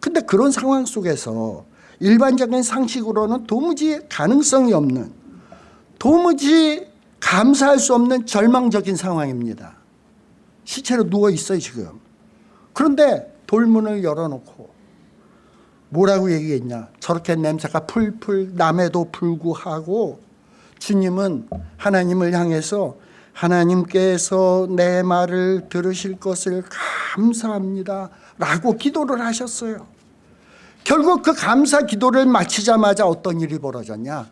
근데 그런 상황 속에서 일반적인 상식으로는 도무지 가능성이 없는 도무지 감사할 수 없는 절망적인 상황입니다. 시체로 누워 있어요 지금. 그런데 돌문을 열어놓고 뭐라고 얘기했냐. 저렇게 냄새가 풀풀 남에도 불구하고 주님은 하나님을 향해서 하나님께서 내 말을 들으실 것을 감사합니다 라고 기도를 하셨어요. 결국 그 감사 기도를 마치자마자 어떤 일이 벌어졌냐?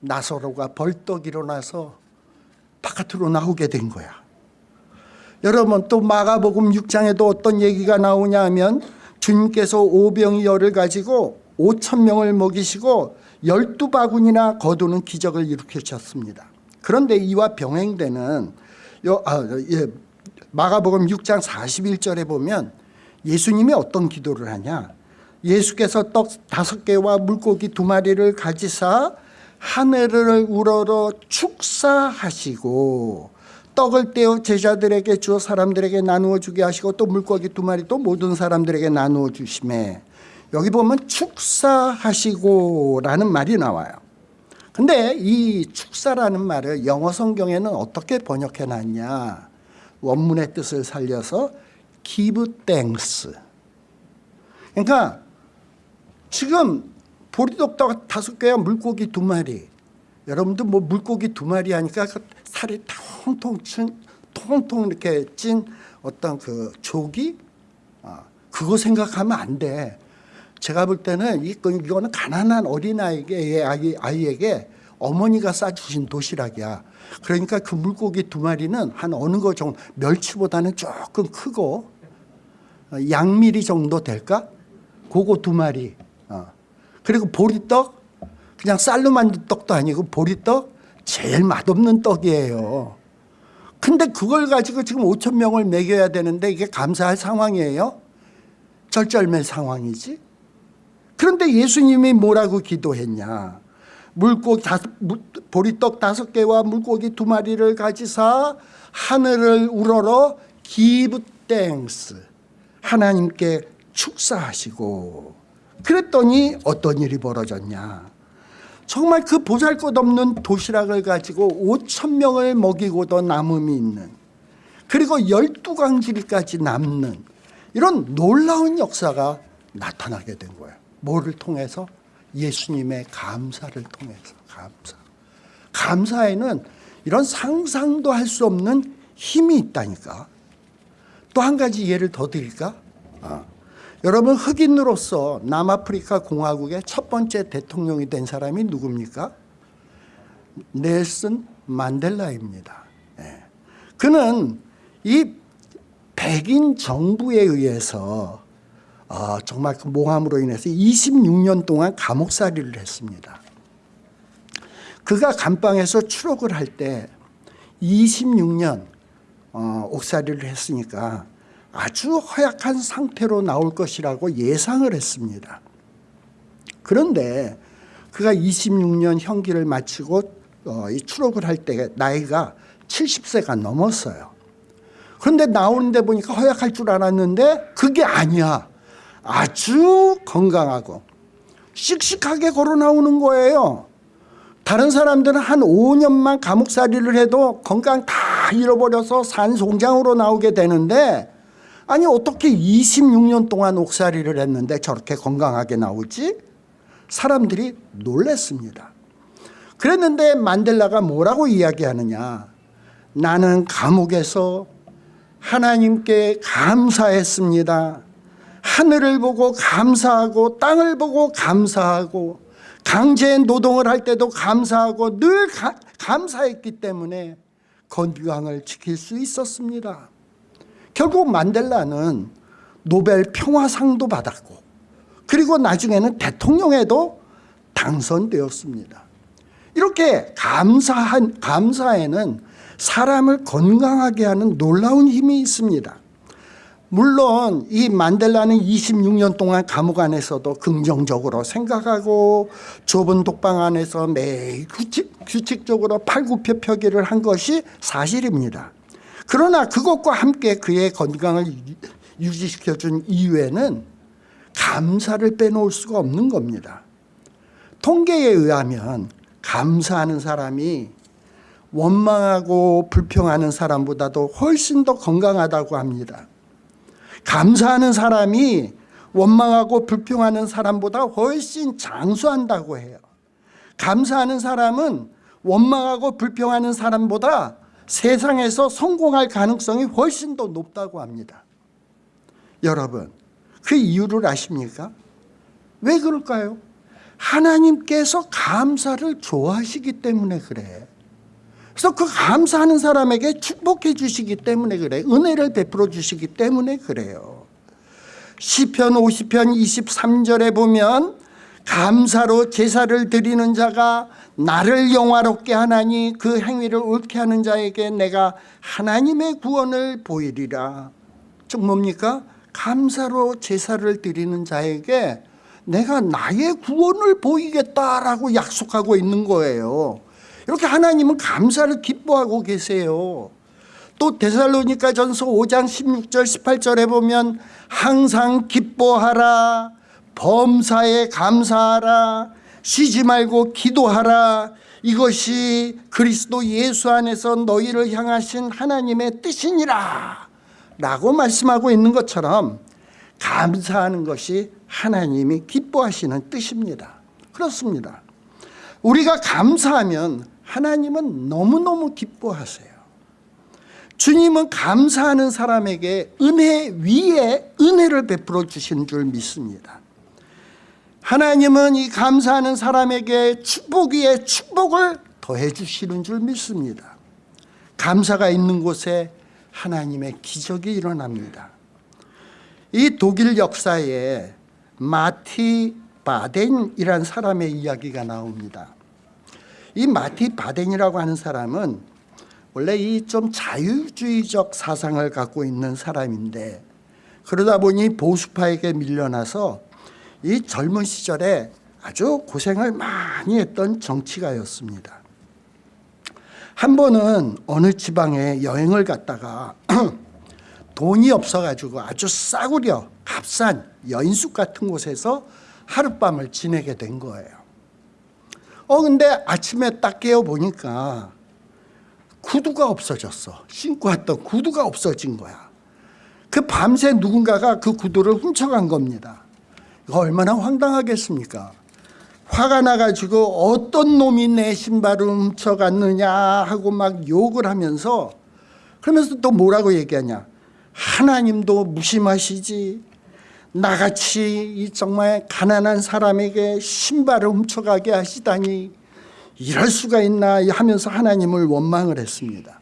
나사로가 벌떡 일어나서 바깥으로 나오게 된 거야. 여러분 또 마가복음 6장에도 어떤 얘기가 나오냐 하면 주님께서 오병이 열을 가지고 5천 명을 먹이시고 열두 바구니나 거두는 기적을 일으키셨습니다 그런데 이와 병행되는 요, 아, 예, 마가복음 6장 41절에 보면 예수님이 어떤 기도를 하냐 예수께서 떡 다섯 개와 물고기 두 마리를 가지사 하늘을 우러러 축사하시고 떡을 떼어 제자들에게 주어 사람들에게 나누어 주게 하시고 또 물고기 두 마리 또 모든 사람들에게 나누어 주심에 여기 보면 축사하시고라는 말이 나와요. 근데 이 축사라는 말을 영어 성경에는 어떻게 번역해 놨냐? 원문의 뜻을 살려서 give thanks. 그러니까 지금 보리떡 다섯 개와 물고기 두 마리. 여러분들 뭐 물고기 두 마리 하니까 그 살이 통통 친, 통통 이렇게 찐 어떤 그 조기 아, 그거 생각하면 안 돼. 제가 볼 때는 이- 이거는 가난한 어린아이에게 아이, 아이에게 어머니가 싸주신 도시락이야. 그러니까 그 물고기 두 마리는 한 어느 거 정도 멸치보다는 조금 크고 어, 양미리 정도 될까? 그거 두 마리. 어. 그리고 보리떡 그냥 쌀로 만든 떡도 아니고 보리떡 제일 맛없는 떡이에요. 근데 그걸 가지고 지금 5천 명을 먹여야 되는데 이게 감사할 상황이에요? 절절매 상황이지. 그런데 예수님이 뭐라고 기도했냐? 물고기 다섯, 물- 보리떡 다섯 개와 물고기 두 마리를 가지 사 하늘을 우러러 give thanks 하나님께 축사하시고 그랬더니 어떤 일이 벌어졌냐? 정말 그 보잘것없는 도시락을 가지고 5천 명을 먹이고도 남음이 있는 그리고 열두 강질까지 남는 이런 놀라운 역사가 나타나게 된 거예요. 뭐를 통해서? 예수님의 감사를 통해서 감사. 감사에는 이런 상상도 할 수 없는 힘이 있다니까. 또 한 가지 예를 더 드릴까? 아. 여러분 흑인으로서 남아프리카 공화국의 첫 번째 대통령이 된 사람이 누굽니까? 넬슨 만델라입니다. 예. 그는 이 백인 정부에 의해서 어, 정말 그 모함으로 인해서 26년 동안 감옥살이를 했습니다. 그가 감방에서 추록을 할 때 26년 어, 옥살이를 했으니까 아주 허약한 상태로 나올 것이라고 예상을 했습니다. 그런데 그가 26년 형기를 마치고 어, 이 추록을 할 때 나이가 70세가 넘었어요. 그런데 나오는데 보니까 허약할 줄 알았는데 그게 아니야. 아주 건강하고 씩씩하게 걸어 나오는 거예요. 다른 사람들은 한 5년만 감옥살이를 해도 건강 다 잃어버려서 산송장으로 나오게 되는데 아니 어떻게 26년 동안 옥살이를 했는데 저렇게 건강하게 나오지? 사람들이 놀랬습니다. 그랬는데 만델라가 뭐라고 이야기하느냐 나는 감옥에서 하나님께 감사했습니다. 하늘을 보고 감사하고 땅을 보고 감사하고 강제 노동을 할 때도 감사하고 늘 가, 감사했기 때문에 건강을 지킬 수 있었습니다. 결국 만델라는 노벨 평화상도 받았고 그리고 나중에는 대통령에도 당선되었습니다. 이렇게 감사한 감사에는 사람을 건강하게 하는 놀라운 힘이 있습니다. 물론 이 만델라는 26년 동안 감옥 안에서도 긍정적으로 생각하고 좁은 독방 안에서 매일 규칙, 규칙 적으로 팔굽혀 펴기를 한 것이 사실입니다. 그러나 그것과 함께 그의 건강을 유지시켜준 이유에는 감사를 빼놓을 수가 없는 겁니다. 통계에 의하면 감사하는 사람이 원망하고 불평하는 사람보다도 훨씬 더 건강하다고 합니다. 감사하는 사람이 원망하고 불평하는 사람보다 훨씬 장수한다고 해요. 감사하는 사람은 원망하고 불평하는 사람보다 세상에서 성공할 가능성이 훨씬 더 높다고 합니다. 여러분, 그 이유를 아십니까? 왜 그럴까요? 하나님께서 감사를 좋아하시기 때문에 그래. 그래서 그 감사하는 사람에게 축복해 주시기 때문에 그래. 은혜를 베풀어 주시기 때문에 그래요. 시편 50편 23절에 보면 감사로 제사를 드리는 자가 나를 영화롭게 하나니 그 행위를 옳게 하는 자에게 내가 하나님의 구원을 보이리라. 즉 뭡니까? 감사로 제사를 드리는 자에게 내가 나의 구원을 보이겠다라고 약속하고 있는 거예요. 이렇게 하나님은 감사를 기뻐하고 계세요. 또 데살로니가 전서 5장 16절 18절에 보면 항상 기뻐하라 범사에 감사하라 쉬지 말고 기도하라. 이것이 그리스도 예수 안에서 너희를 향하신 하나님의 뜻이니라 라고 말씀하고 있는 것처럼 감사하는 것이 하나님이 기뻐하시는 뜻입니다. 그렇습니다. 우리가 감사하면 하나님은 너무너무 기뻐하세요. 주님은 감사하는 사람에게 은혜 위에 은혜를 베풀어 주시는 줄 믿습니다. 하나님은 이 감사하는 사람에게 축복 위에 축복을 더해 주시는 줄 믿습니다. 감사가 있는 곳에 하나님의 기적이 일어납니다. 이 독일 역사에 마티 바덴이라는 사람의 이야기가 나옵니다 이 마티 바덴이라고 하는 사람은 원래 이 좀 자유주의적 사상을 갖고 있는 사람인데 그러다 보니 보수파에게 밀려나서 이 젊은 시절에 아주 고생을 많이 했던 정치가였습니다. 한 번은 어느 지방에 여행을 갔다가 (clears throat) 돈이 없어가지고 아주 싸구려 값싼 여인숙 같은 곳에서 하룻밤을 지내게 된 거예요. 어 근데 아침에 딱 깨어 보니까 구두가 없어졌어. 신고 왔던 구두가 없어진 거야. 그 밤새 누군가가 그 구두를 훔쳐간 겁니다. 이거 얼마나 황당하겠습니까? 화가 나가지고 어떤 놈이 내 신발을 훔쳐갔느냐 하고 막 욕을 하면서 그러면서 또 뭐라고 얘기하냐. 하나님도 무심하시지. 나같이 이 정말 가난한 사람에게 신발을 훔쳐가게 하시다니 이럴 수가 있나 하면서 하나님을 원망을 했습니다.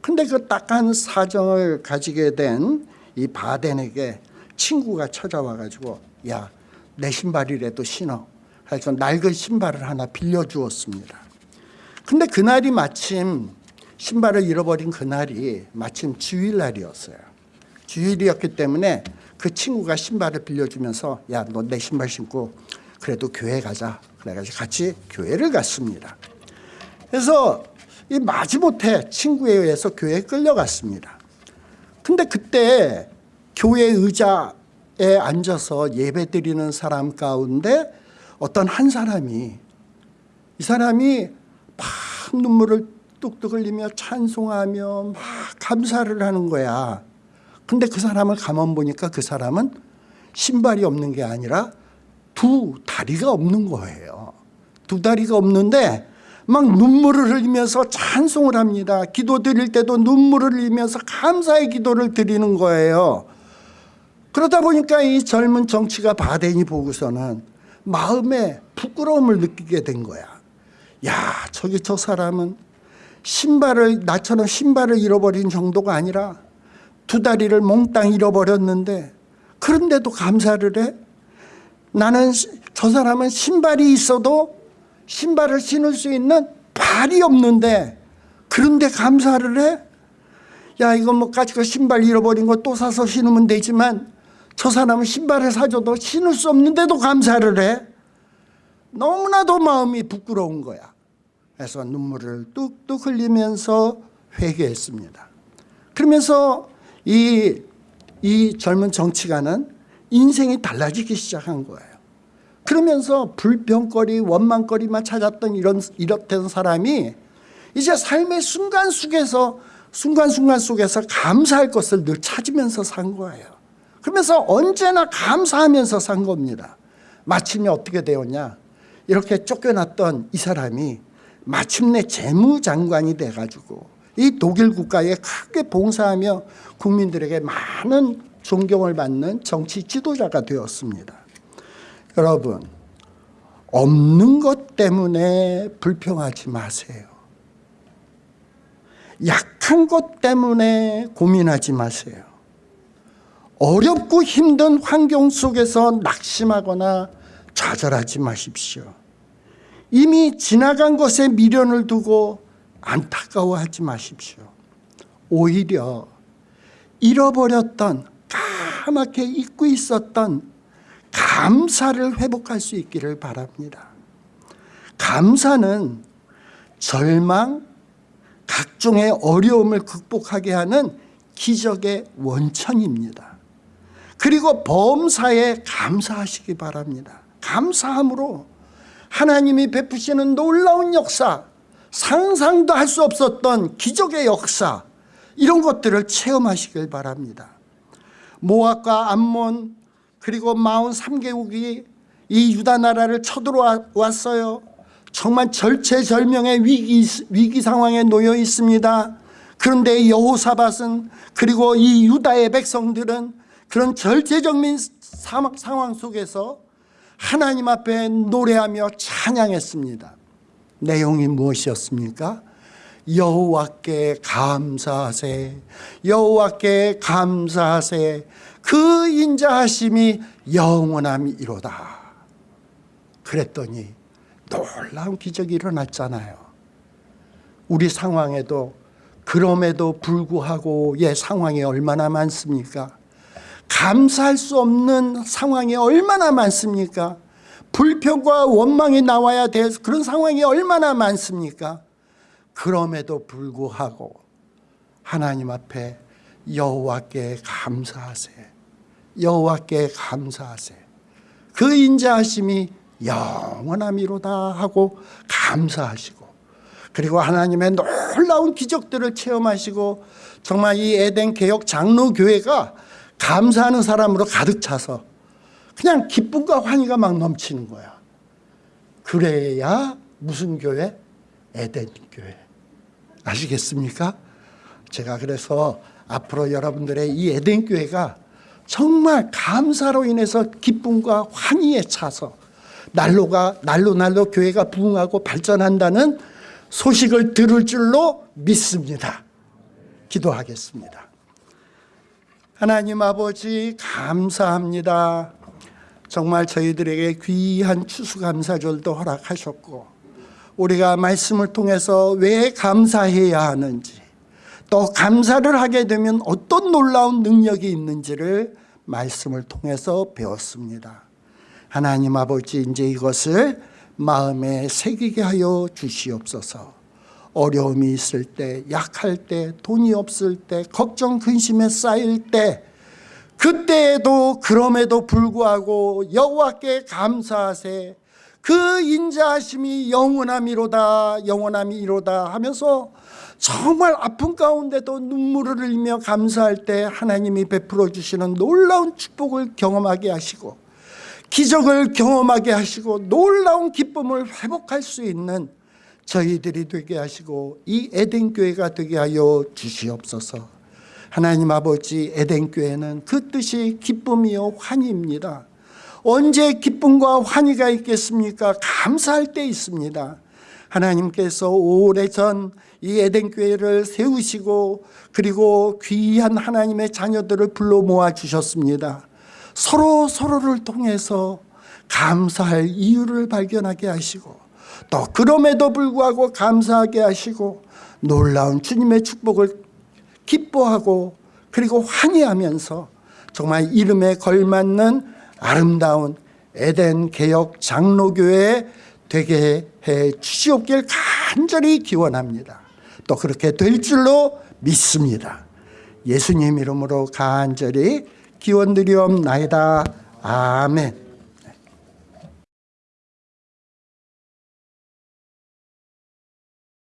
근데 그 딱한 사정을 가지게 된 이 바덴에게 친구가 찾아와 가지고 야 내 신발이라도 신어 해서 낡은 신발을 하나 빌려주었습니다. 근데 그날이 마침 신발을 잃어버린 그날이 마침 주일날이었어요. 주일이었기 때문에 그 친구가 신발을 빌려주면서 야 너 내 신발 신고 그래도 교회 가자 그래가지고 같이 교회를 갔습니다. 그래서 이 마지못해 친구에 의해서 교회에 끌려갔습니다. 근데 그때 교회 의자에 앉아서 예배 드리는 사람 가운데 어떤 한 사람이 이 사람이 막 눈물을 뚝뚝 흘리며 찬송하며 막 감사를 하는 거야. 근데 그 사람을 가만 보니까 그 사람은 신발이 없는 게 아니라 두 다리가 없는 거예요. 두 다리가 없는데 막 눈물을 흘리면서 찬송을 합니다. 기도 드릴 때도 눈물을 흘리면서 감사의 기도를 드리는 거예요. 그러다 보니까 이 젊은 정치가 바덴이 보고서는 마음에 부끄러움을 느끼게 된 거야. 야, 저기 저 사람은 신발을 나처럼 신발을 잃어버린 정도가 아니라 두 다리를 몽땅 잃어버렸는데 그런데도 감사를 해? 나는 저 사람은 신발이 있어도 신발을 신을 수 있는 발이 없는데 그런데 감사를 해? 야 이거 뭐 가지고 신발 잃어버린 거 또 사서 신으면 되지만 저 사람은 신발을 사줘도 신을 수 없는데도 감사를 해? 너무나도 마음이 부끄러운 거야. 그래서 눈물을 뚝뚝 흘리면서 회개했습니다. 그러면서 이, 이 젊은 정치가는 인생이 달라지기 시작한 거예요. 그러면서 불평거리, 원망거리만 찾았던 이런 이렇던 사람이 이제 삶의 순간 속에서 순간순간 속에서 감사할 것을 늘 찾으면서 산 거예요. 그러면서 언제나 감사하면서 산 겁니다. 마침내 어떻게 되었냐? 이렇게 쫓겨났던 이 사람이 마침내 재무장관이 돼가지고 이 독일 국가에 크게 봉사하며 국민들에게 많은 존경을 받는 정치 지도자가 되었습니다. 여러분 없는 것 때문에 불평하지 마세요. 약한 것 때문에 고민하지 마세요. 어렵고 힘든 환경 속에서 낙심하거나 좌절하지 마십시오. 이미 지나간 것에 미련을 두고 안타까워하지 마십시오. 오히려 잃어버렸던 까맣게 잊고 있었던 감사를 회복할 수 있기를 바랍니다. 감사는 절망, 각종의 어려움을 극복하게 하는 기적의 원천입니다. 그리고 범사에 감사하시기 바랍니다. 감사함으로 하나님이 베푸시는 놀라운 역사, 상상도 할 수 없었던 기적의 역사 이런 것들을 체험하시길 바랍니다. 모압과 암몬 그리고 마온 3개국이 이 유다 나라를 쳐들어왔어요. 정말 절체절명의 위기, 위기 상황에 놓여 있습니다. 그런데 여호사밧은 그리고 이 유다의 백성들은 그런 절체절민 상황 속에서 하나님 앞에 노래하며 찬양했습니다. 내용이 무엇이었습니까? 여호와께 감사하세 여호와께 감사하세. 그 인자하심이 영원함이로다. 그랬더니 놀라운 기적이 일어났잖아요. 우리 상황에도 그럼에도 불구하고 예 상황이 얼마나 많습니까? 감사할 수 없는 상황이 얼마나 많습니까 불평과 원망이 나와야 될 그런 상황이 얼마나 많습니까? 그럼에도 불구하고 하나님 앞에 여호와께 감사하세. 여호와께 감사하세. 그 인자하심이 영원함이로다 하고 감사하시고 그리고 하나님의 놀라운 기적들을 체험하시고 정말 이 에덴 개혁 장로교회가 감사하는 사람으로 가득 차서 그냥 기쁨과 환희가 막 넘치는 거야 그래야 무슨 교회? 에덴 교회 아시겠습니까? 제가 그래서 앞으로 여러분들의 이 에덴 교회가 정말 감사로 인해서 기쁨과 환희에 차서 날로가 날로 날로 교회가 부흥하고 발전한다는 소식을 들을 줄로 믿습니다. 기도하겠습니다. 하나님 아버지 감사합니다. 정말 저희들에게 귀한 추수감사절도 허락하셨고 우리가 말씀을 통해서 왜 감사해야 하는지 또 감사를 하게 되면 어떤 놀라운 능력이 있는지를 말씀을 통해서 배웠습니다. 하나님 아버지 이제 이것을 마음에 새기게 하여 주시옵소서. 어려움이 있을 때, 약할 때, 돈이 없을 때, 걱정 근심에 쌓일 때 그때에도 그럼에도 불구하고 여호와께 감사하세 그 인자하심이 영원함이로다 영원함이로다 하면서 정말 아픈 가운데도 눈물을 흘리며 감사할 때 하나님이 베풀어 주시는 놀라운 축복을 경험하게 하시고 기적을 경험하게 하시고 놀라운 기쁨을 회복할 수 있는 저희들이 되게 하시고 이 에덴 교회가 되게 하여 주시옵소서. 하나님 아버지 에덴 교회는 그 뜻이 기쁨이요 환희입니다. 언제 기쁨과 환희가 있겠습니까? 감사할 때 있습니다. 하나님께서 오래전 이 에덴 교회를 세우시고 그리고 귀한 하나님의 자녀들을 불러 모아 주셨습니다. 서로 서로를 통해서 감사할 이유를 발견하게 하시고 또 그럼에도 불구하고 감사하게 하시고 놀라운 주님의 축복을 기뻐하고 그리고 환희하면서 정말 이름에 걸맞는 아름다운 에덴 개혁 장로교회 되게 해 주시옵길 간절히 기원합니다. 또 그렇게 될 줄로 믿습니다. 예수님 이름으로 간절히 기원드리옵나이다. 아멘.